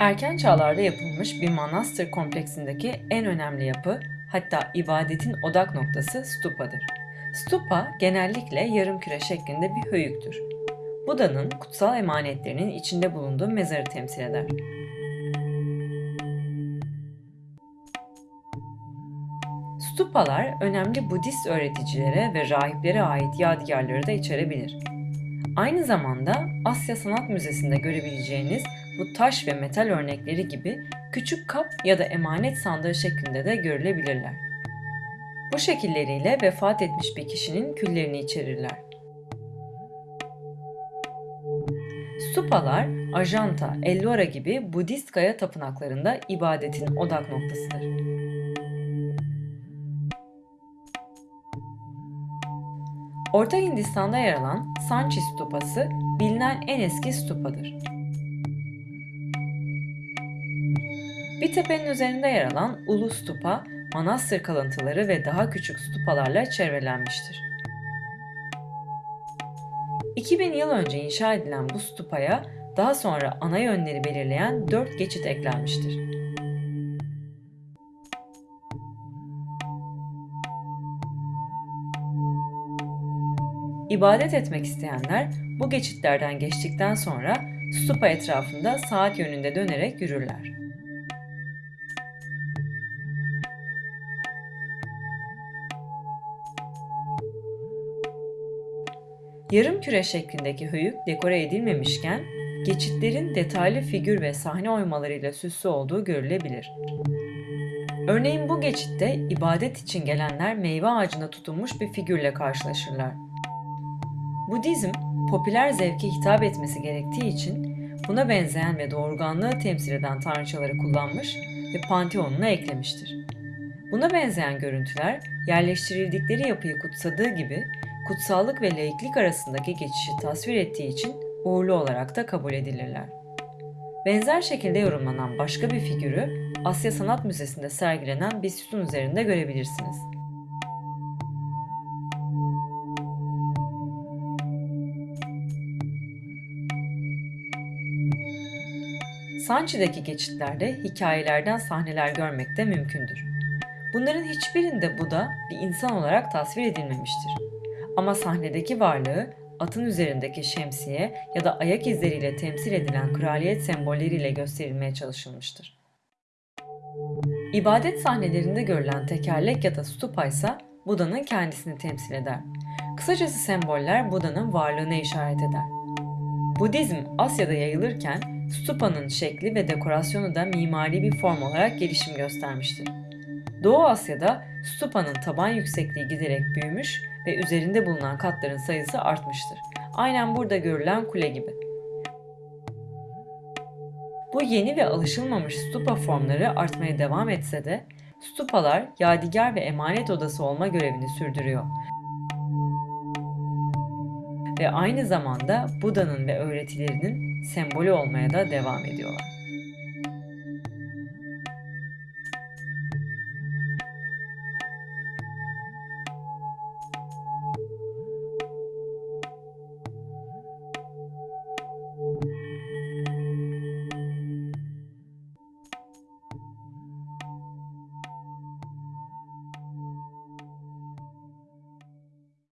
Erken çağlarda yapılmış bir manastır kompleksindeki en önemli yapı, hatta ibadetin odak noktası stupadır. Stupa genellikle yarım küre şeklinde bir höyüktür. Buda'nın kutsal emanetlerinin içinde bulunduğu mezarı temsil eder. Stupalar önemli Budist öğreticilere ve rahiplere ait yadigarları da içerebilir. Aynı zamanda Asya Sanat Müzesi'nde görebileceğiniz bu taş ve metal örnekleri gibi küçük kap ya da emanet sandığı şeklinde de görülebilirler. Bu şekilleriyle vefat etmiş bir kişinin küllerini içerirler. Stupalar, Ajanta, Ellora gibi Budist kaya tapınaklarında ibadetin odak noktasıdır. Orta Hindistan'da yer alan Sanchi Stupası bilinen en eski stupadır. Bir tepenin üzerinde yer alan Ulu Stupa, manastır kalıntıları ve daha küçük stupalarla çevrelenmiştir. 2000 yıl önce inşa edilen bu stupaya daha sonra ana yönleri belirleyen 4 geçit eklenmiştir. İbadet etmek isteyenler bu geçitlerden geçtikten sonra stupa etrafında saat yönünde dönerek yürürler. Yarım küre şeklindeki höyük dekore edilmemişken geçitlerin detaylı figür ve sahne oymalarıyla süslü olduğu görülebilir. Örneğin bu geçitte ibadet için gelenler meyve ağacına tutunmuş bir figürle karşılaşırlar. Budizm, popüler zevke hitap etmesi gerektiği için buna benzeyen ve doğurganlığı temsil eden tanrıçaları kullanmış ve panteonuna eklemiştir. Buna benzeyen görüntüler yerleştirildikleri yapıyı kutsadığı gibi kutsallık ve laiklik arasındaki geçişi tasvir ettiği için uğurlu olarak da kabul edilirler. Benzer şekilde yorumlanan başka bir figürü Asya Sanat Müzesi'nde sergilenen bir sütun üzerinde görebilirsiniz. Sanchi'deki geçitlerde hikayelerden sahneler görmek de mümkündür. Bunların hiçbirinde Buda bir insan olarak tasvir edilmemiştir. Ama sahnedeki varlığı atın üzerindeki şemsiye ya da ayak izleriyle temsil edilen kraliyet sembolleriyle gösterilmeye çalışılmıştır. İbadet sahnelerinde görülen tekerlek ya da stupa ise Buda'nın kendisini temsil eder. Kısacası semboller Buda'nın varlığına işaret eder. Budizm Asya'da yayılırken stupa'nın şekli ve dekorasyonu da mimari bir form olarak gelişim göstermiştir. Doğu Asya'da stupa'nın taban yüksekliği giderek büyümüş ve üzerinde bulunan katların sayısı artmıştır. Aynen burada görülen kule gibi. Bu yeni ve alışılmamış stupa formları artmaya devam etse de stupalar yadigar ve emanet odası olma görevini sürdürüyor. Ve aynı zamanda Buda'nın ve öğretilerinin sembolü olmaya da devam ediyorlar.